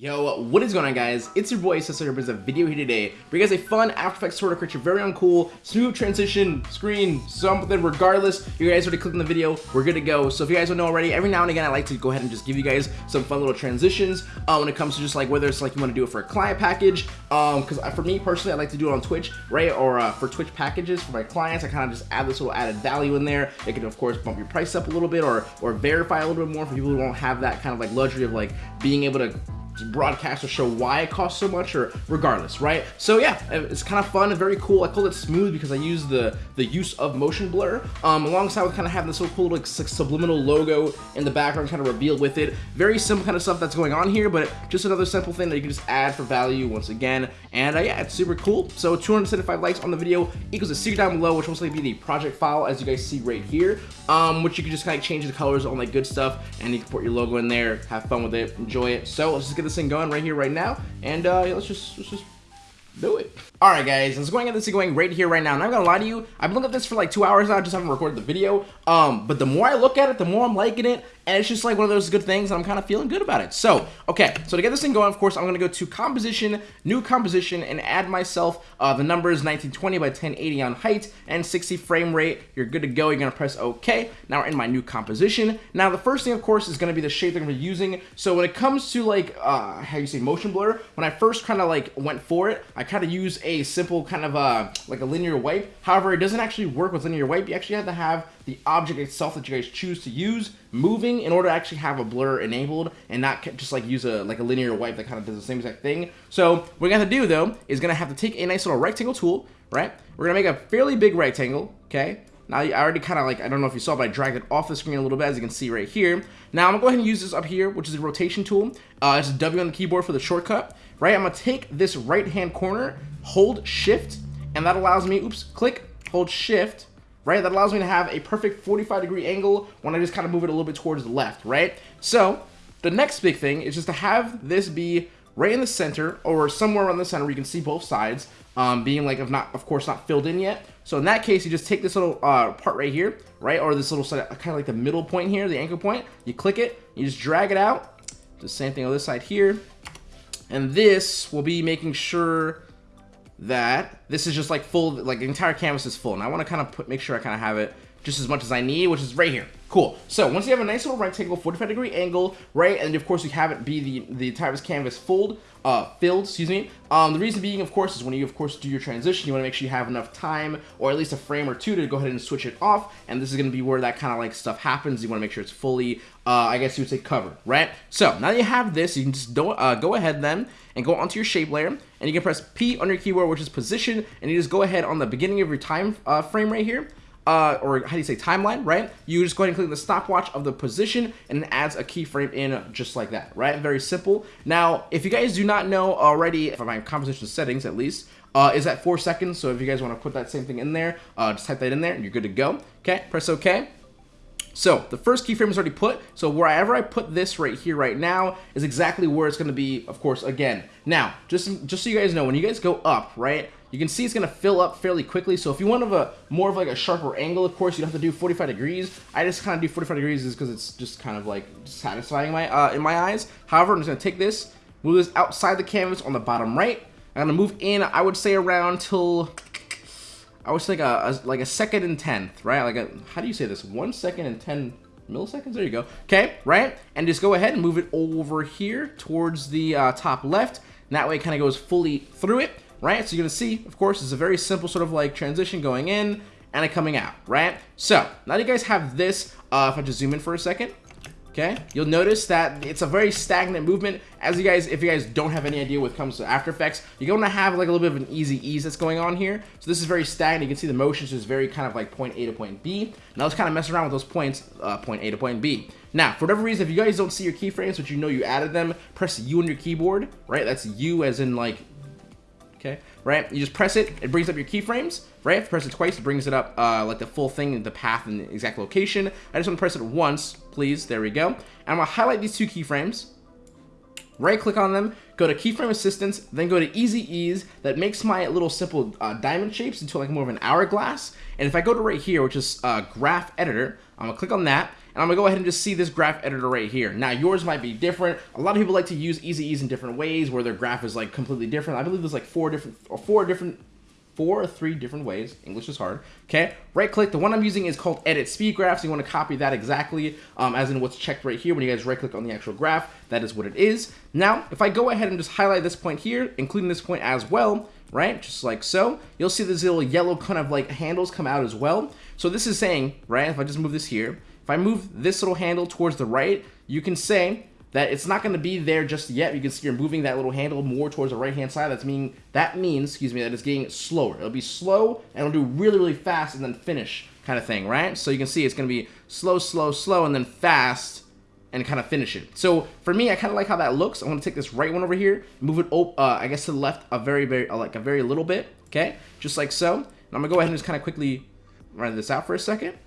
Yo, what is going on guys? It's your boy here brings a video here today. Bring you guys a fun After Effects sort of create your very uncool, cool, smooth transition screen, something regardless. You guys already clicked on the video, we're good to go. So if you guys don't know already, every now and again I like to go ahead and just give you guys some fun little transitions uh, when it comes to just like whether it's like you want to do it for a client package. Um, because for me personally, I like to do it on Twitch, right? Or uh, for Twitch packages for my clients, I kind of just add this little added value in there. It can of course bump your price up a little bit or or verify a little bit more for people who don't have that kind of like luxury of like being able to broadcast or show why it costs so much or regardless, right? So yeah, it's kind of fun and very cool. I call it smooth because I use the, the use of motion blur um, alongside with kind of having this little cool like subliminal logo in the background kind of revealed with it. Very simple kind of stuff that's going on here, but just another simple thing that you can just add for value once again. And uh, yeah, it's super cool. So 275 likes on the video equals a secret down below, which will mostly be the project file as you guys see right here, um, which you can just kind of change the colors, all that good stuff, and you can put your logo in there, have fun with it, enjoy it. So let's just get this thing going right here, right now, and uh, let's just let's just do it. Alright guys, let's go and get this going right here, right now. And I'm gonna lie to you, I've been looking at this for like two hours now, I just haven't recorded the video. Um, but the more I look at it, the more I'm liking it, and it's just like one of those good things, and I'm kind of feeling good about it. So, okay, so to get this thing going, of course, I'm gonna go to composition, new composition, and add myself uh, the numbers 1920 by 1080 on height and 60 frame rate. You're good to go. You're gonna press OK. Now we're in my new composition. Now the first thing, of course, is gonna be the shape that I'm gonna be using. So when it comes to like uh, how you say motion blur, when I first kind of like went for it, I kind of use a simple kind of uh, like a linear wipe. However, it doesn't actually work with linear wipe. You actually have to have the object itself that you guys choose to use moving in order to actually have a blur enabled and not just like use a like a linear wipe that kind of does the same exact thing. So what we're gonna do though is gonna have to take a nice little rectangle tool, right? We're gonna make a fairly big rectangle, okay? Now, I already kind of like, I don't know if you saw, but I dragged it off the screen a little bit, as you can see right here. Now, I'm going to go ahead and use this up here, which is a rotation tool. Uh, it's a W on the keyboard for the shortcut, right? I'm to take this right-hand corner, hold Shift, and that allows me, oops, click, hold Shift, right? That allows me to have a perfect 45 degree angle when I just kind of move it a little bit towards the left, right? So the next big thing is just to have this be right in the center or somewhere around the center where you can see both sides um, being like, of not, of course, not filled in yet. So in that case, you just take this little uh, part right here, right? Or this little side kind of like the middle point here, the anchor point. You click it, you just drag it out. The same thing on this side here. And this will be making sure that this is just like full, like the entire canvas is full. And I want to kind of put, make sure I kind of have it just as much as I need, which is right here. Cool. So once you have a nice little rectangle, 45 degree angle, right, and of course you have it be the the entire canvas filled, uh, filled, excuse me. Um, the reason being, of course, is when you of course do your transition, you want to make sure you have enough time or at least a frame or two to go ahead and switch it off. And this is going to be where that kind of like stuff happens. You want to make sure it's fully, uh, I guess you would say covered, right? So now that you have this, you can just do, uh, go ahead then and go onto your shape layer, and you can press P on your keyboard, which is position, and you just go ahead on the beginning of your time uh, frame right here uh, or how do you say timeline, right? You just go ahead and click the stopwatch of the position and it adds a keyframe in just like that, right? Very simple. Now, if you guys do not know already, for my composition settings at least, uh, is at four seconds. So if you guys want to put that same thing in there, uh, just type that in there and you're good to go. Okay, press OK. So the first keyframe is already put. So wherever I put this right here right now is exactly where it's going to be, of course, again. Now, just, just so you guys know, when you guys go up, right, you can see it's going to fill up fairly quickly. So if you want of a more of like a sharper angle, of course, you don't have to do 45 degrees. I just kind of do 45 degrees is because it's just kind of like satisfying my uh, in my eyes. However, I'm just going to take this, move this outside the canvas on the bottom right. I'm going to move in, I would say around till, I say like a, a, like a second and tenth, right? Like a, how do you say this? One second and 10 milliseconds? There you go. Okay, right? And just go ahead and move it over here towards the uh, top left. And that way it kind of goes fully through it right? So you're to see, of course, it's a very simple sort of like transition going in and it coming out, right? So now you guys have this, uh, if I just zoom in for a second, okay, you'll notice that it's a very stagnant movement. As you guys, if you guys don't have any idea what comes to After Effects, you're going to have like a little bit of an easy ease that's going on here. So this is very stagnant. You can see the motions is very kind of like point A to point B. Now let's kind of mess around with those points, uh, point A to point B. Now, for whatever reason, if you guys don't see your keyframes, but you know you added them, press U on your keyboard, right? That's U as in like okay? Right? You just press it, it brings up your keyframes, right? If you press it twice, it brings it up uh, like the full thing, the path and the exact location. I just want to press it once, please. There we go. And I'm to highlight these two keyframes, right click on them, go to keyframe assistance, then go to easy ease that makes my little simple uh, diamond shapes into like more of an hourglass. And if I go to right here, which is uh, graph editor, I'm gonna click on that and I'm gonna go ahead and just see this graph editor right here. Now yours might be different. A lot of people like to use easy ease in different ways where their graph is like completely different. I believe there's like four different or four different four or three different ways. English is hard. Okay, right click. The one I'm using is called Edit Speed Graph, so you want to copy that exactly um, as in what's checked right here. When you guys right click on the actual graph, that is what it is. Now, if I go ahead and just highlight this point here, including this point as well, right, just like so, you'll see these little yellow kind of like handles come out as well. So this is saying, right, if I just move this here, if I move this little handle towards the right, you can say that it's not going to be there just yet. You can see you're moving that little handle more towards the right-hand side. That's mean that means, excuse me, that it's getting slower. It'll be slow and it'll do really, really fast and then finish kind of thing, right? So you can see it's going to be slow, slow, slow, and then fast and kind of finish it. So for me, I kind of like how that looks. I'm going to take this right one over here, move it, uh, I guess to the left a very, very, uh, like a very little bit, okay? Just like so. And I'm going to go ahead and just kind of quickly run this out for a second.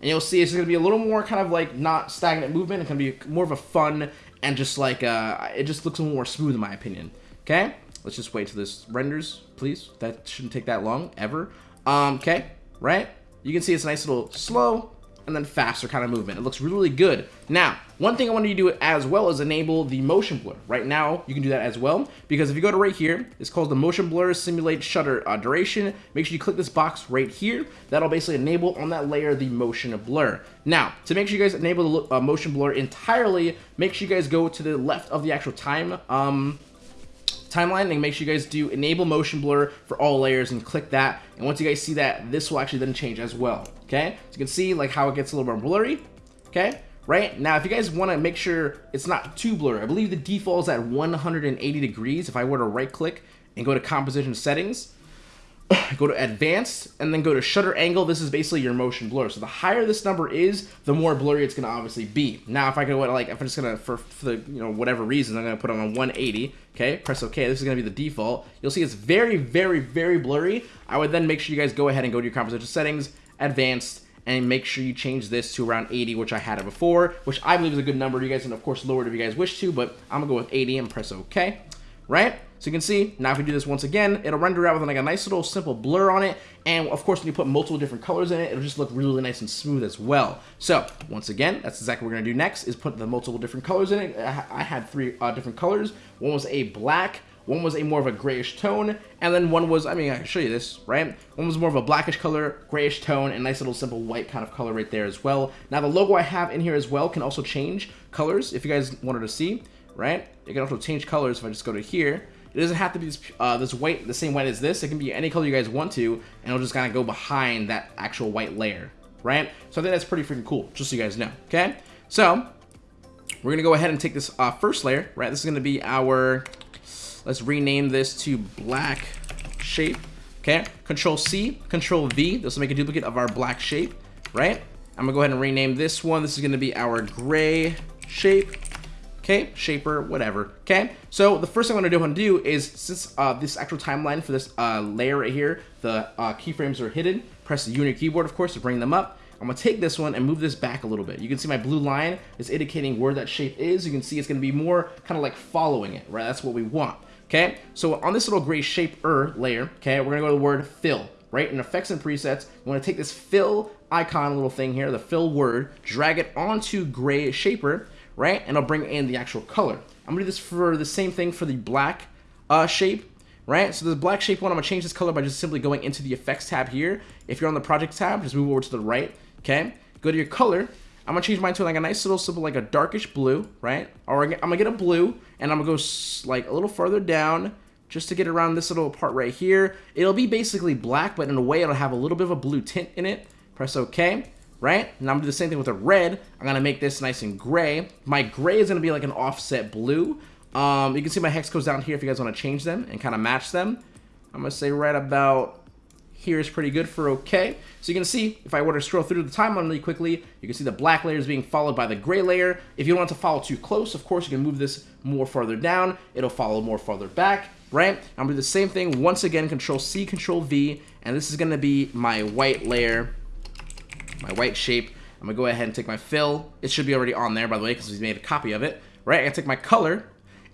And you'll see it's going to be a little more kind of like not stagnant movement. It's going to be more of a fun and just like, uh, it just looks a little more smooth in my opinion. Okay? Let's just wait till this renders, please. That shouldn't take that long, ever. Um, okay, right? You can see it's a nice little slow, and then faster kind of movement. It looks really, really good. Now, one thing I wanted you to do as well is enable the motion blur. Right now, you can do that as well, because if you go to right here, it's called the motion blur simulate shutter uh, duration. Make sure you click this box right here. That'll basically enable on that layer the motion blur. Now, to make sure you guys enable the uh, motion blur entirely, make sure you guys go to the left of the actual time um, timeline and make sure you guys do enable motion blur for all layers and click that and once you guys see that this will actually then change as well okay? So you can see like how it gets a little more blurry okay? Right? Now if you guys want to make sure it's not too blurry I believe the default is at 180 degrees if I were to right click and go to composition settings go to advanced and then go to shutter angle this is basically your motion blur. So the higher this number is the more blurry it's going to obviously be. Now if i go like if i'm just gonna for, for the you know whatever reason i'm gonna put it on a 180 okay? Press ok this is gonna be the default. You'll see it's very very very blurry. I would then make sure you guys go ahead and go to your composition settings advanced and make sure you change this to around 80 which i had it before which i believe is a good number you guys can of course lower it if you guys wish to but i'm gonna go with 80 and press ok right so you can see, now if we do this once again, it'll render out with like a nice little simple blur on it. And of course, when you put multiple different colors in it, it'll just look really, really nice and smooth as well. So once again, that's exactly what we're gonna do next is put the multiple different colors in it. I had three uh, different colors. One was a black, one was a more of a grayish tone, and then one was, I mean, I can show you this, right? One was more of a blackish color, grayish tone, and nice little simple white kind of color right there as well. Now the logo I have in here as well can also change colors if you guys wanted to see, right? It can also change colors if I just go to here. It doesn't have to be this, uh, this white, the same white as this. It can be any color you guys want to, and it'll just kind of go behind that actual white layer, right? So I think that's pretty freaking cool, just so you guys know, okay? So, we're going to go ahead and take this uh, first layer, right? This is going to be our, let's rename this to black shape, okay? Control C, Control V, this will make a duplicate of our black shape, right? I'm to go ahead and rename this one. This is to be our gray shape, okay? Shaper, whatever, okay? So the first thing I'm gonna do, I'm gonna do is, since uh, this actual timeline for this uh, layer right here, the uh, keyframes are hidden, press the unit keyboard, of course, to bring them up. I'm gonna take this one and move this back a little bit. You can see my blue line is indicating where that shape is. You can see it's gonna be more kind of like following it, right? That's what we want, okay? So on this little gray shaper layer, okay, we're gonna go to the word fill, right? In effects and presets, we wanna take this fill icon little thing here, the fill word, drag it onto gray shaper, right? And I'll bring in the actual color. I'm gonna do this for the same thing for the black uh, shape, right? So the black shape one, I'm gonna change this color by just simply going into the effects tab here. If you're on the project tab, just move over to the right, okay? Go to your color. I'm gonna change mine to like a nice little simple, like a darkish blue, right? Or I'm gonna get a blue, and I'm gonna go like a little further down, just to get around this little part right here. It'll be basically black, but in a way it'll have a little bit of a blue tint in it. Press OK right? And I'm gonna do the same thing with the red. I'm gonna make this nice and gray. My gray is gonna be like an offset blue. Um, you can see my hex codes down here if you guys wanna change them and kind of match them. I'm gonna say right about here is pretty good for okay. So you can see, if I were to scroll through the timeline really quickly, you can see the black layer is being followed by the gray layer. If you don't want to follow too close, of course, you can move this more farther down. It'll follow more farther back, right? I'm gonna do the same thing once again, Control C, Control V, and this is gonna be my white layer my white shape. I'm gonna go ahead and take my fill. It should be already on there, by the way, because we made a copy of it, right? I take my color, and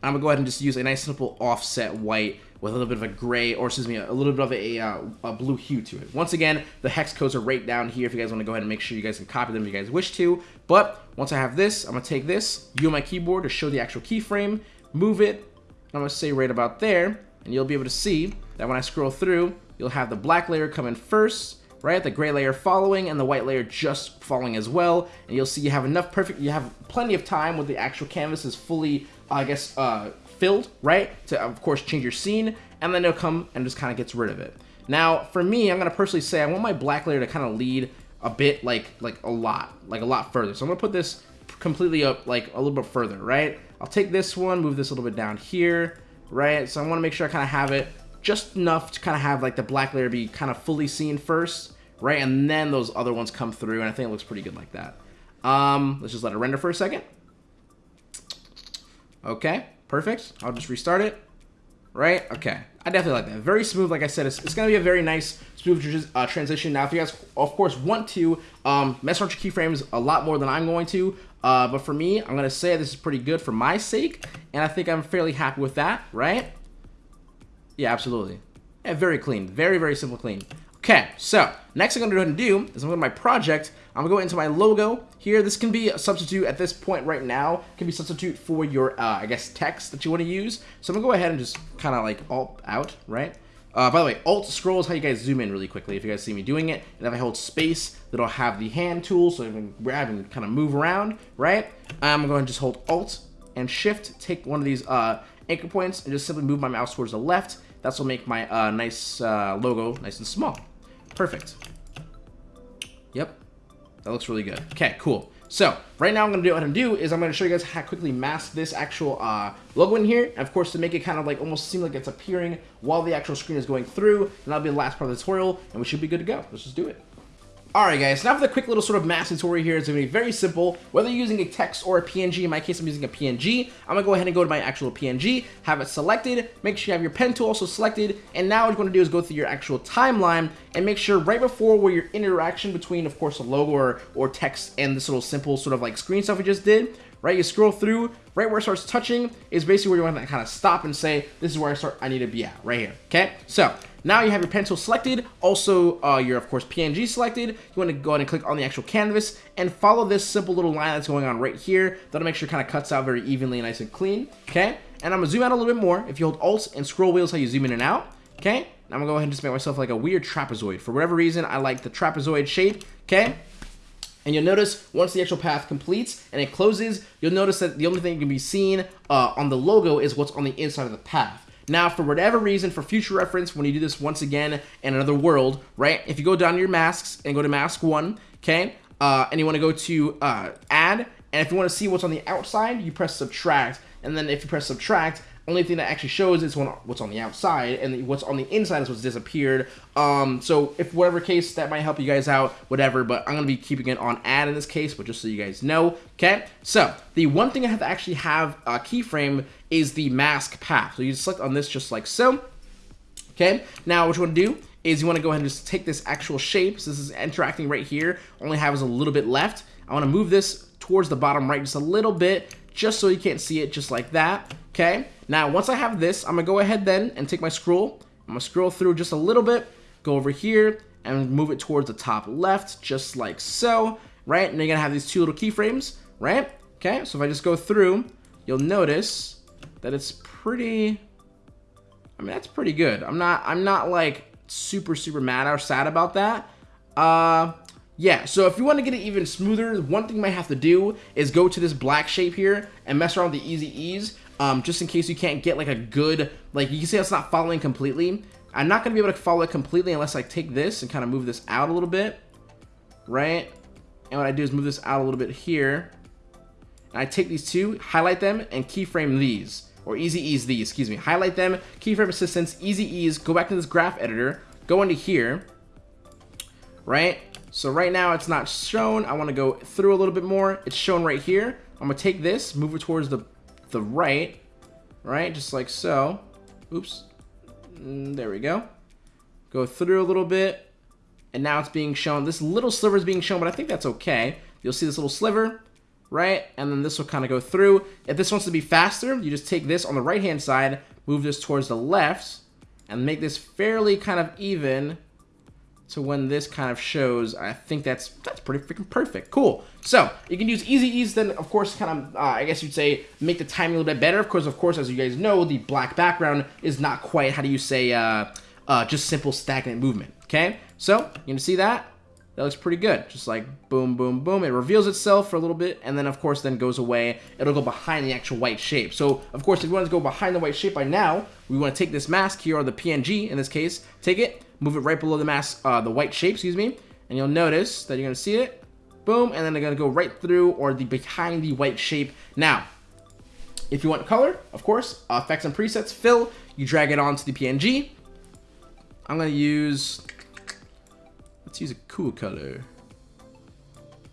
I'm gonna go ahead and just use a nice simple offset white with a little bit of a gray, or excuse me, a little bit of a, uh, a blue hue to it. Once again, the hex codes are right down here if you guys want to go ahead and make sure you guys can copy them if you guys wish to. But once I have this, I'm going to take this, U on my keyboard to show the actual keyframe, move it, I'm going to say right about there, and you'll be able to see that when I scroll through, you'll have the black layer come in first, right? The gray layer following and the white layer just following as well. And you'll see you have enough perfect, you have plenty of time when the actual canvas is fully, I guess, uh, filled, right? To, of course, change your scene, and then it'll come and just kind of gets rid of it. Now, for me, I'm to personally say I want my black layer to kind of lead a bit, like, like a lot, like a lot further. So I'm to put this completely up, like, a little bit further, right? I'll take this one, move this a little bit down here, right? So I want to make sure I kind of have it just enough to kind of have, like, the black layer be kind of fully seen first, right? And then those other ones come through, and I think it looks pretty good like that. Um, let's just let it render for a second. Okay, perfect. I'll just restart it. Right? Okay. I definitely like that. Very smooth, like I said. It's, it's going to be a very nice, smooth uh, transition. Now, if you guys, of course, want to um, mess around your keyframes a lot more than I'm going to, uh, but for me, I'm going to say this is pretty good for my sake, and I think I'm fairly happy with that, right? Yeah, absolutely. Yeah, very clean. Very, very simple clean. Okay, so next I'm going to go ahead and do is I'm going to my project. I'm going to go into my logo here. This can be a substitute at this point right now. can be substitute for your, uh, I guess, text that you want to use. So I'm going to go ahead and just kind of like alt out, right? Uh, by the way, alt scroll is how you guys zoom in really quickly if you guys see me doing it. And if I hold space, that'll have the hand tool so I can grab and kind of move around, right? I'm going to just hold alt and shift, take one of these uh, anchor points and just simply move my mouse towards the left. That's will make my uh, nice uh, logo nice and small. Perfect. Yep. That looks really good. Okay, cool. So, right now I'm going to do what I'm going to do is I'm going to show you guys how quickly mask this actual uh, logo in here. And of course, to make it kind of like almost seem like it's appearing while the actual screen is going through. And that'll be the last part of the tutorial, and we should be good to go. Let's just do it. Alright guys, now for the quick little sort of mask tutorial here, it's going to be very simple. Whether you're using a text or a PNG, in my case I'm using a PNG, I'm going to go ahead and go to my actual PNG, have it selected, make sure you have your pen tool also selected, and now what you're going to do is go through your actual timeline and make sure right before where your interaction between, of course, a logo or, or text and this little simple sort of like screen stuff we just did, right? You scroll through, right where it starts touching is basically where you want to kind of stop and say, this is where I start, I need to be at, right here, okay? So, now you have your pencil selected, also uh, your, of course, PNG selected. You want to go ahead and click on the actual canvas and follow this simple little line that's going on right here. That'll make sure it kind of cuts out very evenly and nice and clean, okay? And I'm going to zoom out a little bit more. If you hold Alt and scroll wheels, how you zoom in and out, okay? I'm to go ahead and just make myself like a weird trapezoid. For whatever reason, I like the trapezoid shape, okay? And you'll notice once the actual path completes and it closes, you'll notice that the only thing you can be seen uh, on the logo is what's on the inside of the path. Now, for whatever reason, for future reference, when you do this once again in another world, right? If you go down to your masks and go to mask one, okay? Uh, and you want to go to uh, add, and if you want to see what's on the outside, you press subtract. And then if you press subtract, only thing that actually shows is what's on the outside, and what's on the inside is what's disappeared. Um, so if whatever case that might help you guys out, whatever. But I'm gonna be keeping it on add in this case, but just so you guys know, okay. So the one thing I have to actually have a keyframe is the mask path. So you just select on this just like so. Okay. Now what you want to do is you want to go ahead and just take this actual shape. So this is interacting right here. Only has a little bit left. I want to move this towards the bottom right just a little bit, just so you can't see it, just like that. Okay. Now, once I have this, I'm to go ahead then and take my scroll. I'm to scroll through just a little bit, go over here, and move it towards the top left, just like so, right? And you're to have these two little keyframes, right? Okay, so if I just go through, you'll notice that it's pretty... I mean, that's pretty good. I'm not, I'm not like super, super mad or sad about that. Uh, yeah, so if you want to get it even smoother, one thing you might have to do is go to this black shape here and mess around with the easy ease um, just in case you can't get like a good, like you can see it's not following completely. I'm not going to be able to follow it completely unless I take this and kind of move this out a little bit, right? And what I do is move this out a little bit here. And I take these two, highlight them, and keyframe these. Or easy ease these, excuse me. Highlight them, keyframe assistance, easy ease, go back to this graph editor, go into here, right? So right now it's not shown. I want to go through a little bit more. It's shown right here. I'm going to take this, move it towards the the right, right? Just like so. Oops. Mm, there we go. Go through a little bit, and now it's being shown. This little sliver is being shown, but I think that's okay. You'll see this little sliver, right? And then this will kind of go through. If this wants to be faster, you just take this on the right-hand side, move this towards the left, and make this fairly kind of even to when this kind of shows. I think that's that's pretty freaking perfect. Cool. So you can use easy ease, then of course kind of uh, I guess you'd say make the timing a little bit better. Of course, of course, as you guys know, the black background is not quite how do you say uh, uh, just simple stagnant movement. Okay, so you can see that. That looks pretty good. Just like boom, boom, boom. It reveals itself for a little bit, and then of course then goes away. It'll go behind the actual white shape. So of course, if you want to go behind the white shape by now, we want to take this mask here, or the PNG in this case, take it, move it right below the mask, uh, the white shape, excuse me, and you'll notice that you're gonna see it, boom, and then they're gonna go right through or the behind the white shape. Now, if you want color, of course, effects and presets, fill, you drag it onto the PNG. I'm gonna use Let's use a cool color.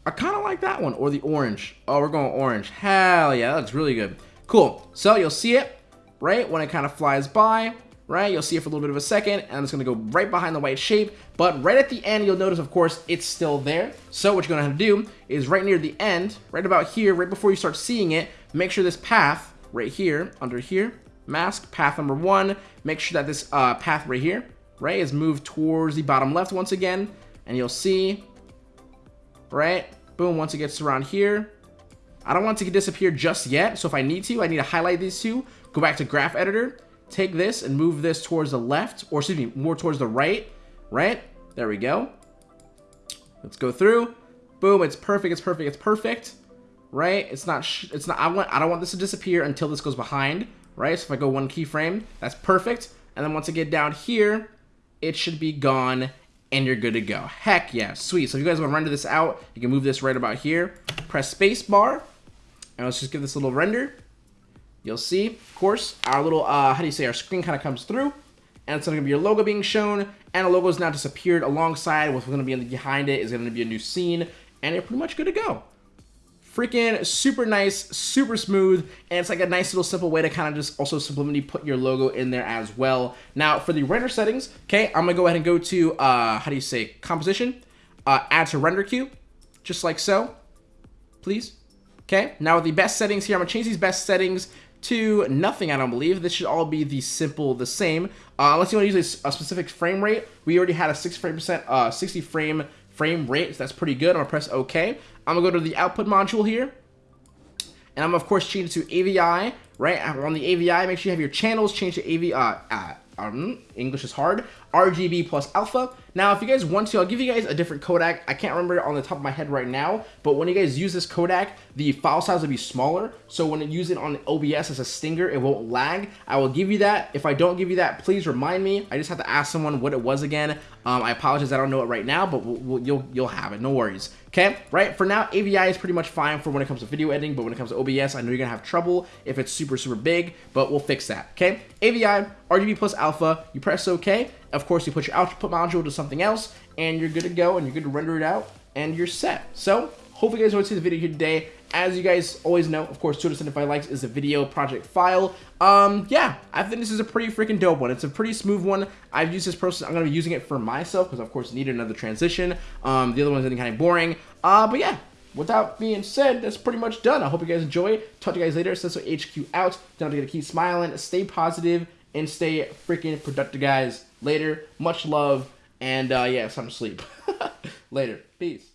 I kind of like that one, or the orange. Oh, we're going orange. Hell yeah, that looks really good. Cool. So you'll see it, right, when it kind of flies by, right? You'll see it for a little bit of a second, and it's going to go right behind the white shape. But right at the end, you'll notice, of course, it's still there. So what you're going to have to do is right near the end, right about here, right before you start seeing it, make sure this path right here, under here, mask, path number one, make sure that this uh, path right here, right, is moved towards the bottom left once again and you'll see, right? Boom, once it gets around here, I don't want it to disappear just yet, so if I need to, I need to highlight these two, go back to graph editor, take this and move this towards the left, or excuse me, more towards the right, right? There we go. Let's go through. Boom, it's perfect, it's perfect, it's perfect, right? It's not, it's not, I want, I don't want this to disappear until this goes behind, right? So if I go one keyframe, that's perfect. And then once I get down here, it should be gone and you're good to go. Heck yeah, sweet. So if you guys want to render this out, you can move this right about here. Press space bar, and let's just give this a little render. You'll see, of course, our little, uh, how do you say, our screen kind of comes through, and it's going to be your logo being shown, and the logo is now disappeared alongside what's going to be behind it is going to be a new scene, and you're pretty much good to go freaking super nice, super smooth, and it's like a nice little simple way to kind of just also subliminally put your logo in there as well. Now, for the render settings, okay, I'm gonna go ahead and go to, uh, how do you say, composition, uh, add to render queue, just like so, please. Okay, now with the best settings here, I'm gonna change these best settings to nothing, I don't believe. This should all be the simple, the same. Uh, unless you want to use a, a, specific frame rate. We already had a 6 frame percent, uh, 60 frame frame rate, so that's pretty good. I'm gonna press OK. I'm gonna go to the output module here, and I'm of course change it to AVI, right? On the AVI, make sure you have your channels change to AVI, uh, uh, um, English is hard, RGB plus alpha. Now, if you guys want to, I'll give you guys a different codec. I can't remember it on the top of my head right now, but when you guys use this codec, the file size will be smaller. So when you use it on OBS as a stinger, it won't lag. I will give you that. If I don't give you that, please remind me. I just have to ask someone what it was again. Um, I apologize, I don't know it right now, but we'll, we'll, you'll you'll have it. No worries. Okay, right? For now, AVI is pretty much fine for when it comes to video editing, but when it comes to OBS, I know you're gonna have trouble if it's super, super big, but we'll fix that. Okay, AVI, RGB plus alpha, you press OK, of course, you put your output module to something else, and you're good to go, and you're good to render it out, and you're set. So, hopefully you guys enjoyed the video here today. As you guys always know, of course, 275 likes is a video project file. Um, yeah, I think this is a pretty freaking dope one. It's a pretty smooth one. I've used this process. I'm going to be using it for myself because, of course, needed another transition. Um, the other one's getting kind of boring. Uh, but yeah, without being said, that's pretty much done. I hope you guys enjoy. Talk to you guys later. Senso HQ out. Don't forget to keep smiling, stay positive, and stay freaking productive, guys. Later. Much love. And uh, yeah, to sleep. Later. Peace.